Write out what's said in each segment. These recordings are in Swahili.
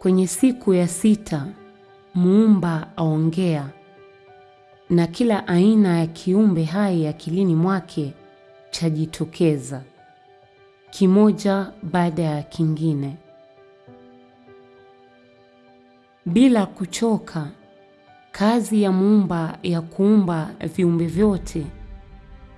Kwenye siku ya sita Muumba aongea, na kila aina ya kiumbe hai akilini mwake chajitokeza, kimoja baada ya kingine. Bila kuchoka, kazi ya Muumba ya kuumba viumbe vyote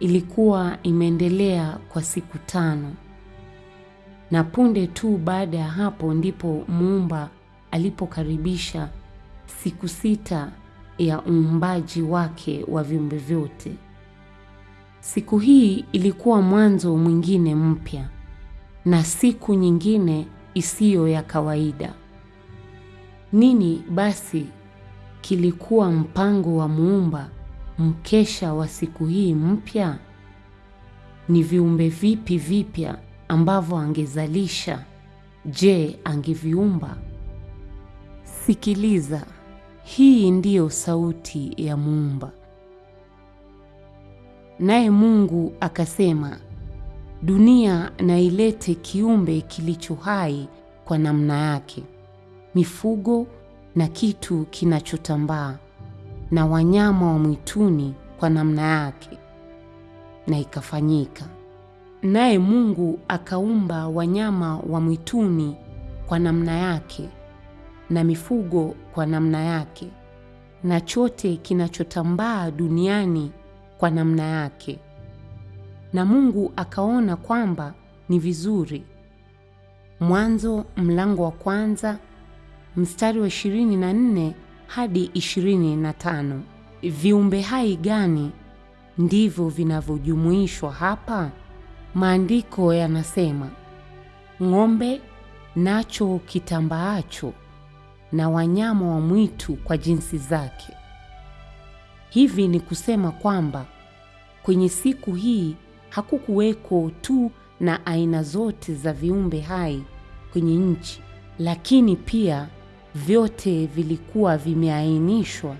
ilikuwa imeendelea kwa siku tano, na punde tu baada ya hapo ndipo Muumba alipokaribisha siku sita ya uumbaji wake wa viumbe vyote. Siku hii ilikuwa mwanzo mwingine mpya na siku nyingine isiyo ya kawaida. Nini basi kilikuwa mpango wa Muumba mkesha wa siku hii mpya? Ni viumbe vipi vipya ambavyo angezalisha? Je, angeviumba? Sikiliza, hii ndiyo sauti ya Muumba. Naye Mungu akasema, dunia na ilete kiumbe kilicho hai kwa namna yake, mifugo na kitu kinachotambaa na wanyama wa mwituni kwa namna yake. Na ikafanyika. Naye Mungu akaumba wanyama wa mwituni kwa namna yake na mifugo kwa namna yake na chote kinachotambaa duniani kwa namna yake. Na Mungu akaona kwamba ni vizuri. Mwanzo mlango wa kwanza mstari wa ishirini na nne hadi ishirini na tano. Viumbe hai gani ndivyo vinavyojumuishwa hapa? Maandiko yanasema ng'ombe nacho kitambaacho na wanyama wa mwitu kwa jinsi zake. Hivi ni kusema kwamba kwenye siku hii hakukuweko tu na aina zote za viumbe hai kwenye nchi, lakini pia vyote vilikuwa vimeainishwa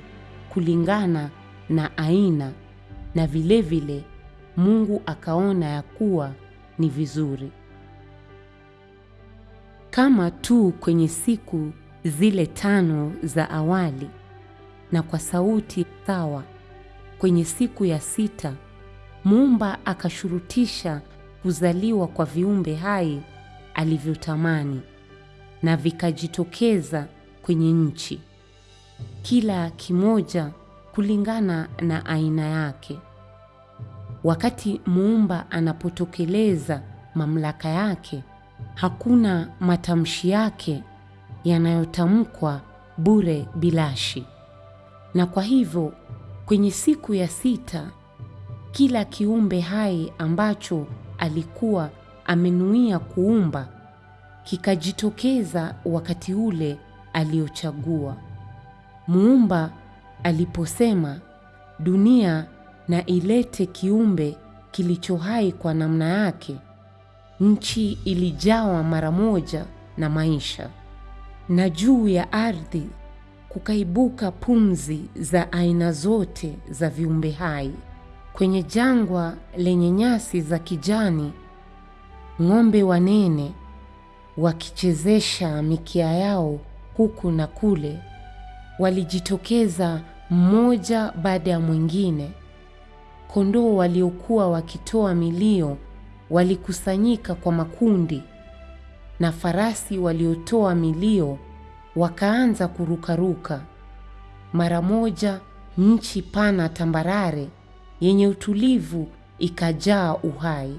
kulingana na aina, na vilevile vile, Mungu akaona ya kuwa ni vizuri. Kama tu kwenye siku zile tano za awali na kwa sauti sawa, kwenye siku ya sita Muumba akashurutisha kuzaliwa kwa viumbe hai alivyotamani, na vikajitokeza kwenye nchi, kila kimoja kulingana na aina yake. Wakati Muumba anapotokeleza mamlaka yake, hakuna matamshi yake yanayotamkwa bure bilashi. Na kwa hivyo kwenye siku ya sita kila kiumbe hai ambacho alikuwa amenuia kuumba kikajitokeza wakati ule aliochagua. Muumba aliposema dunia na ilete kiumbe kilicho hai kwa namna yake, nchi ilijawa mara moja na maisha, na juu ya ardhi kukaibuka pumzi za aina zote za viumbe hai. Kwenye jangwa lenye nyasi za kijani, ng'ombe wanene wakichezesha mikia yao huku na kule, walijitokeza mmoja baada ya mwingine. Kondoo waliokuwa wakitoa milio walikusanyika kwa makundi, na farasi waliotoa milio wakaanza kurukaruka. Mara moja nchi pana tambarare yenye utulivu ikajaa uhai.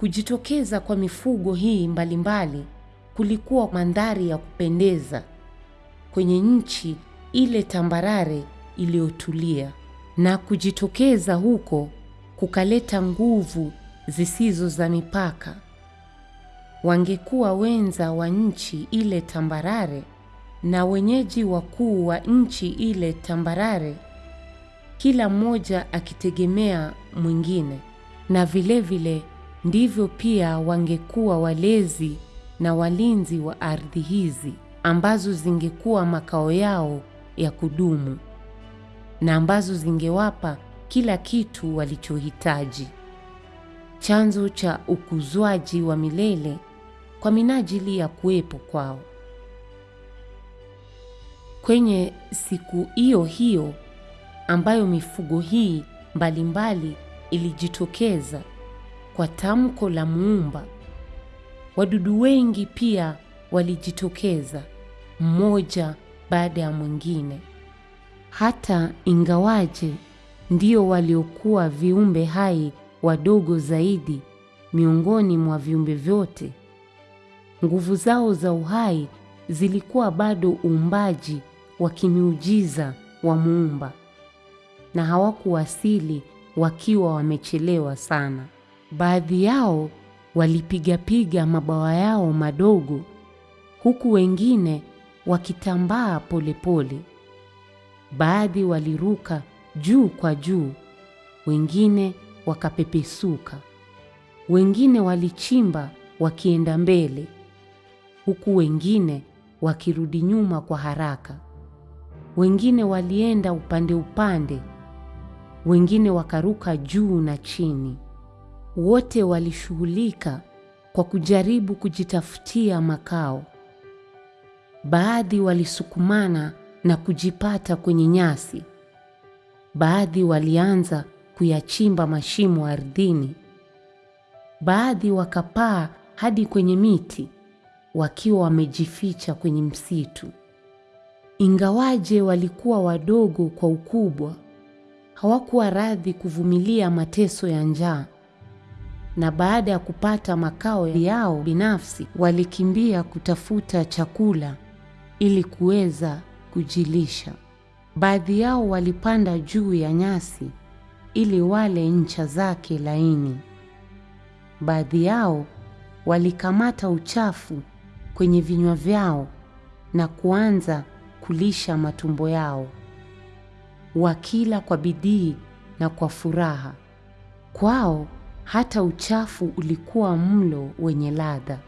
Kujitokeza kwa mifugo hii mbalimbali mbali, kulikuwa mandhari ya kupendeza kwenye nchi ile tambarare iliyotulia, na kujitokeza huko kukaleta nguvu zisizo za mipaka. Wangekuwa wenza wa nchi ile tambarare na wenyeji wakuu wa nchi ile tambarare, kila mmoja akitegemea mwingine, na vilevile vile, ndivyo pia wangekuwa walezi na walinzi wa ardhi hizi ambazo zingekuwa makao yao ya kudumu na ambazo zingewapa kila kitu walichohitaji, chanzo cha ukuzwaji wa milele kwa minajili ya kuwepo kwao. Kwenye siku hiyo hiyo ambayo mifugo hii mbalimbali mbali ilijitokeza kwa tamko la Muumba, wadudu wengi pia walijitokeza mmoja baada ya mwingine. Hata ingawaje ndio waliokuwa viumbe hai wadogo zaidi miongoni mwa viumbe vyote, nguvu zao za uhai zilikuwa bado uumbaji wa kimiujiza wa Muumba, na hawakuwasili wakiwa wamechelewa sana. Baadhi yao walipigapiga mabawa yao madogo, huku wengine wakitambaa polepole. Baadhi waliruka juu kwa juu, wengine wakapepesuka, wengine walichimba wakienda mbele, huku wengine wakirudi nyuma kwa haraka. Wengine walienda upande upande, wengine wakaruka juu na chini. Wote walishughulika kwa kujaribu kujitafutia makao. Baadhi walisukumana na kujipata kwenye nyasi. Baadhi walianza kuyachimba mashimo ardhini. Baadhi wakapaa hadi kwenye miti wakiwa wamejificha kwenye msitu. Ingawaje walikuwa wadogo kwa ukubwa, hawakuwa radhi kuvumilia mateso ya njaa, na baada ya kupata makao yao binafsi, walikimbia kutafuta chakula ili kuweza kujilisha. Baadhi yao walipanda juu ya nyasi ili wale ncha zake laini. Baadhi yao walikamata uchafu kwenye vinywa vyao na kuanza kulisha matumbo yao, wakila kwa bidii na kwa furaha. Kwao hata uchafu ulikuwa mlo wenye ladha.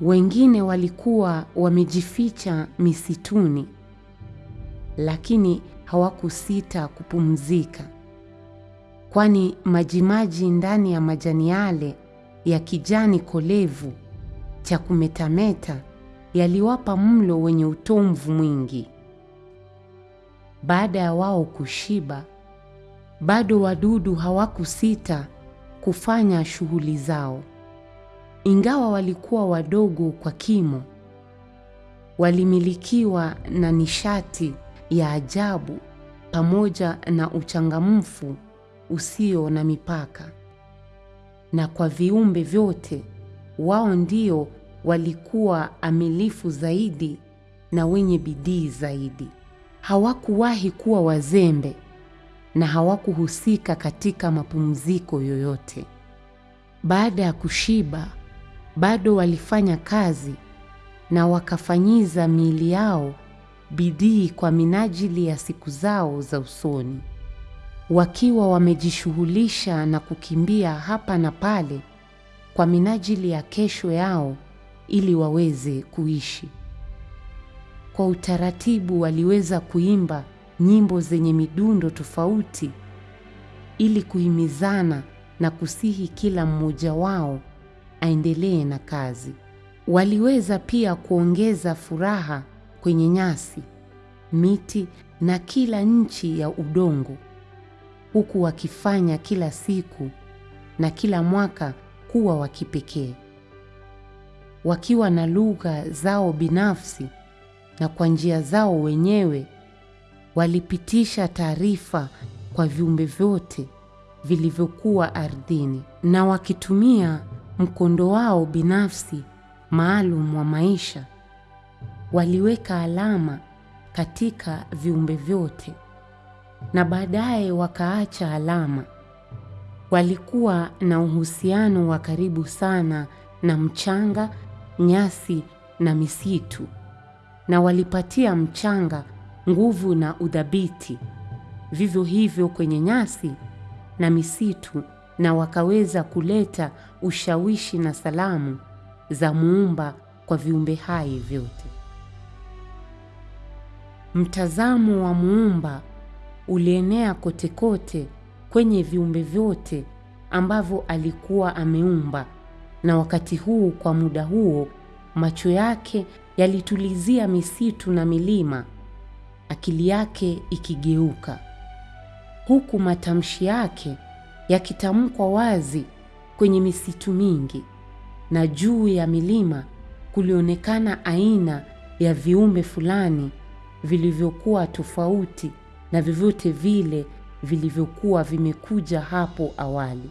Wengine walikuwa wamejificha misituni, lakini hawakusita kupumzika, kwani majimaji ndani ya majani yale ya kijani kolevu cha kumetameta yaliwapa mlo wenye utomvu mwingi. Baada ya wao kushiba, bado wadudu hawakusita kufanya shughuli zao. Ingawa walikuwa wadogo kwa kimo, walimilikiwa na nishati ya ajabu pamoja na uchangamfu usio na mipaka. Na kwa viumbe vyote, wao ndio walikuwa amilifu zaidi na wenye bidii zaidi. Hawakuwahi kuwa wazembe na hawakuhusika katika mapumziko yoyote. Baada ya kushiba, bado walifanya kazi na wakafanyiza miili yao bidii kwa minajili ya siku zao za usoni, wakiwa wamejishughulisha na kukimbia hapa na pale kwa minajili ya kesho yao ili waweze kuishi. Kwa utaratibu waliweza kuimba nyimbo zenye midundo tofauti ili kuhimizana na kusihi kila mmoja wao aendelee na kazi. Waliweza pia kuongeza furaha kwenye nyasi, miti na kila nchi ya udongo, huku wakifanya kila siku na kila mwaka kuwa wa kipekee, wakiwa na lugha zao binafsi na kwa njia zao wenyewe walipitisha taarifa kwa viumbe vyote vilivyokuwa ardhini, na wakitumia mkondo wao binafsi maalum wa maisha, waliweka alama katika viumbe vyote na baadaye wakaacha alama. Walikuwa na uhusiano wa karibu sana na mchanga, nyasi na misitu, na walipatia mchanga nguvu na udhabiti, vivyo hivyo kwenye nyasi na misitu, na wakaweza kuleta ushawishi na salamu za Muumba kwa viumbe hai vyote. Mtazamo wa Muumba ulienea kote kote kwenye viumbe vyote ambavyo alikuwa ameumba, na wakati huu, kwa muda huo, macho yake yalitulizia misitu na milima akili yake ikigeuka, huku matamshi yake yakitamkwa wazi kwenye misitu mingi, na juu ya milima kulionekana aina ya viumbe fulani vilivyokuwa tofauti na vyovyote vile vilivyokuwa vimekuja hapo awali.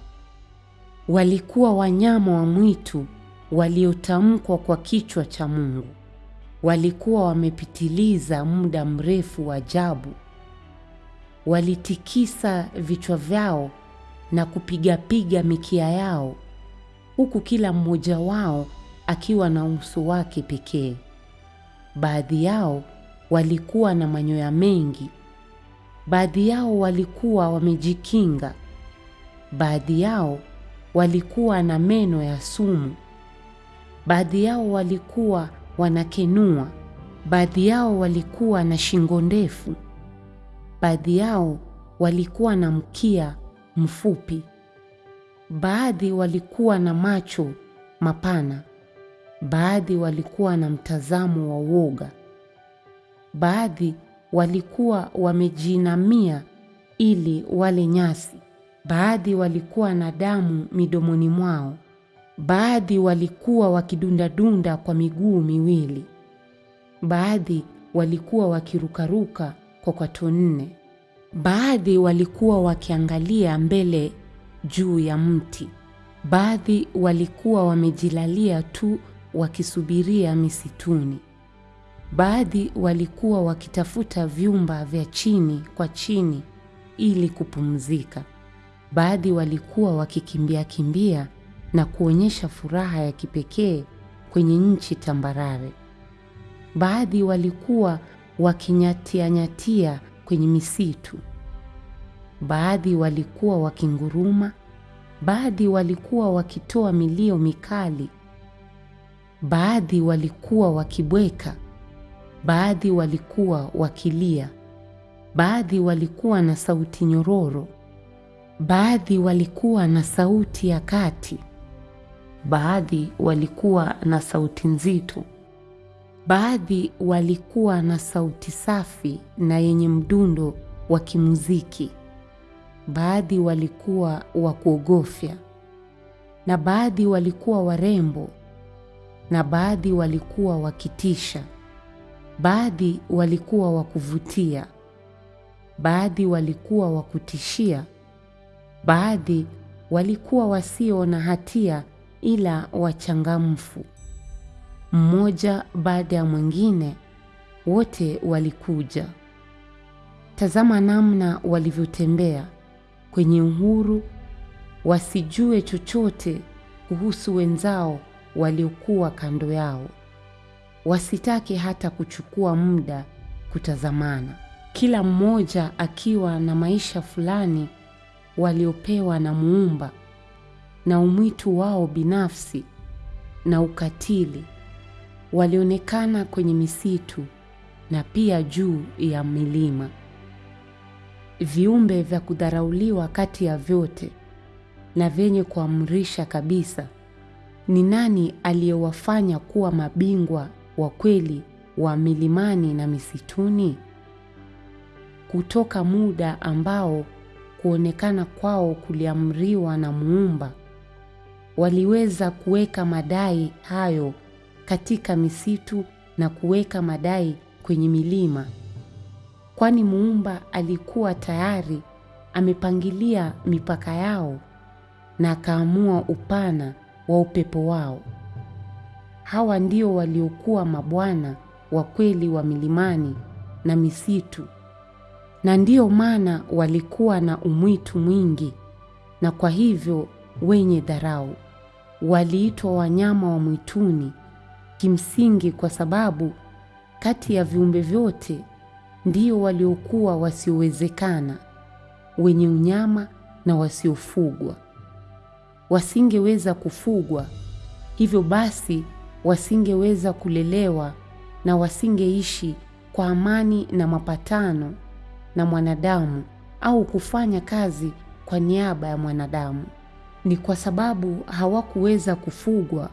Walikuwa wanyama wa mwitu waliotamkwa kwa kichwa cha Mungu. Walikuwa wamepitiliza muda mrefu wa ajabu. Walitikisa vichwa vyao na kupigapiga mikia yao, huku kila mmoja wao akiwa na uso wake pekee. Baadhi yao walikuwa na manyoya mengi, baadhi yao walikuwa wamejikinga, baadhi yao walikuwa na meno ya sumu, baadhi yao walikuwa wanakenua, baadhi yao walikuwa na shingo ndefu, baadhi yao walikuwa na mkia mfupi, baadhi walikuwa na macho mapana, baadhi walikuwa na mtazamo wa uoga, baadhi walikuwa wamejinamia ili wale nyasi, baadhi walikuwa na damu midomoni mwao, baadhi walikuwa wakidundadunda kwa miguu miwili, baadhi walikuwa wakirukaruka kwa kwato nne, baadhi walikuwa wakiangalia mbele juu ya mti, baadhi walikuwa wamejilalia tu wakisubiria misituni, baadhi walikuwa wakitafuta vyumba vya chini kwa chini ili kupumzika, baadhi walikuwa wakikimbia kimbia na kuonyesha furaha ya kipekee kwenye nchi tambarare. Baadhi walikuwa wakinyatianyatia kwenye misitu, baadhi walikuwa wakinguruma, baadhi walikuwa wakitoa milio mikali, baadhi walikuwa wakibweka, baadhi walikuwa wakilia, baadhi walikuwa na sauti nyororo, baadhi walikuwa na sauti ya kati, baadhi walikuwa na sauti nzito, baadhi walikuwa na sauti safi na yenye mdundo wa kimuziki, baadhi walikuwa wa kuogofya, na baadhi walikuwa warembo, na baadhi walikuwa wakitisha, baadhi walikuwa wa kuvutia, baadhi walikuwa wa kutishia, baadhi walikuwa wasio na hatia ila wachangamfu. Mmoja baada ya mwingine, wote walikuja. Tazama namna walivyotembea kwenye uhuru, wasijue chochote kuhusu wenzao waliokuwa kando yao, wasitake hata kuchukua muda kutazamana, kila mmoja akiwa na maisha fulani waliopewa na Muumba na umwitu wao binafsi na ukatili. Walionekana kwenye misitu na pia juu ya milima, viumbe vya kudharauliwa kati ya vyote na vyenye kuamrisha kabisa. Ni nani aliyewafanya kuwa mabingwa wa kweli wa milimani na misituni? Kutoka muda ambao kuonekana kwao kuliamriwa na Muumba, waliweza kuweka madai hayo katika misitu na kuweka madai kwenye milima, kwani Muumba alikuwa tayari amepangilia mipaka yao na akaamua upana wa upepo wao. Hawa ndio waliokuwa mabwana wa kweli wa milimani na misitu, na ndiyo maana walikuwa na umwitu mwingi, na kwa hivyo wenye dharau. Waliitwa wanyama wa mwituni kimsingi kwa sababu kati ya viumbe vyote ndio waliokuwa wasiowezekana, wenye unyama na wasiofugwa. Wasingeweza kufugwa, hivyo basi wasingeweza kulelewa na wasingeishi kwa amani na mapatano na mwanadamu au kufanya kazi kwa niaba ya mwanadamu. Ni kwa sababu hawakuweza kufugwa,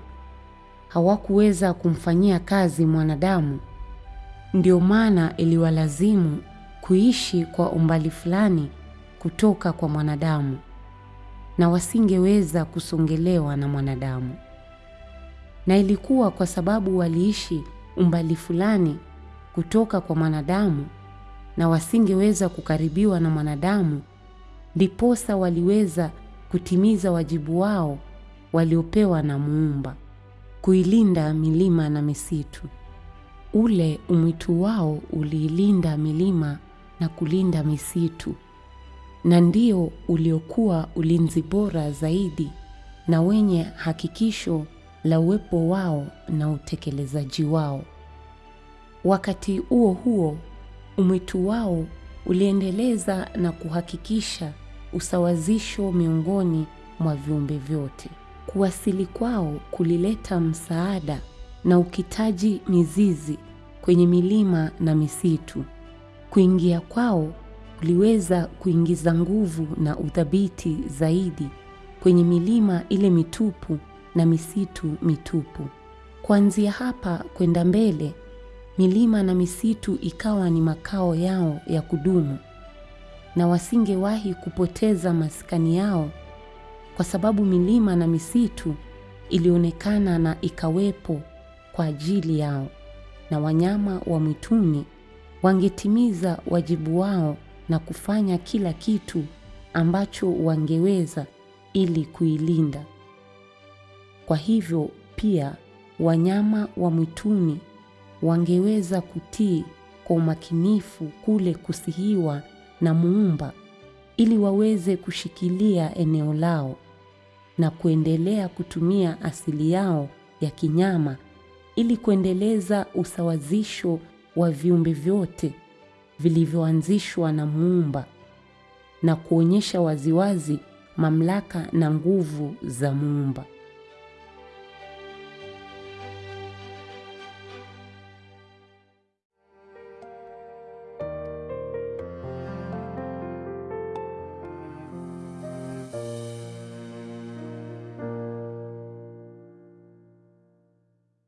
hawakuweza kumfanyia kazi mwanadamu, Ndio maana iliwalazimu kuishi kwa umbali fulani kutoka kwa mwanadamu, na wasingeweza kusongelewa na mwanadamu. Na ilikuwa kwa sababu waliishi umbali fulani kutoka kwa mwanadamu na wasingeweza kukaribiwa na mwanadamu, ndiposa waliweza kutimiza wajibu wao waliopewa na Muumba, kuilinda milima na misitu. Ule umwitu wao uliilinda milima na kulinda misitu, na ndio uliokuwa ulinzi bora zaidi na wenye hakikisho la uwepo wao na utekelezaji wao. Wakati huo huo, umwitu wao uliendeleza na kuhakikisha usawazisho miongoni mwa viumbe vyote. Kuwasili kwao kulileta msaada na ukitaji mizizi kwenye milima na misitu. Kuingia kwao kuliweza kuingiza nguvu na uthabiti zaidi kwenye milima ile mitupu na misitu mitupu. Kuanzia hapa kwenda mbele, milima na misitu ikawa ni makao yao ya kudumu, na wasingewahi kupoteza maskani yao, kwa sababu milima na misitu ilionekana na ikawepo kwa ajili yao, na wanyama wa mwituni wangetimiza wajibu wao na kufanya kila kitu ambacho wangeweza ili kuilinda. Kwa hivyo pia wanyama wa mwituni wangeweza kutii kwa umakinifu kule kusihiwa na Muumba ili waweze kushikilia eneo lao na kuendelea kutumia asili yao ya kinyama ili kuendeleza usawazisho wa viumbe vyote vilivyoanzishwa na Muumba na kuonyesha waziwazi mamlaka na nguvu za Muumba.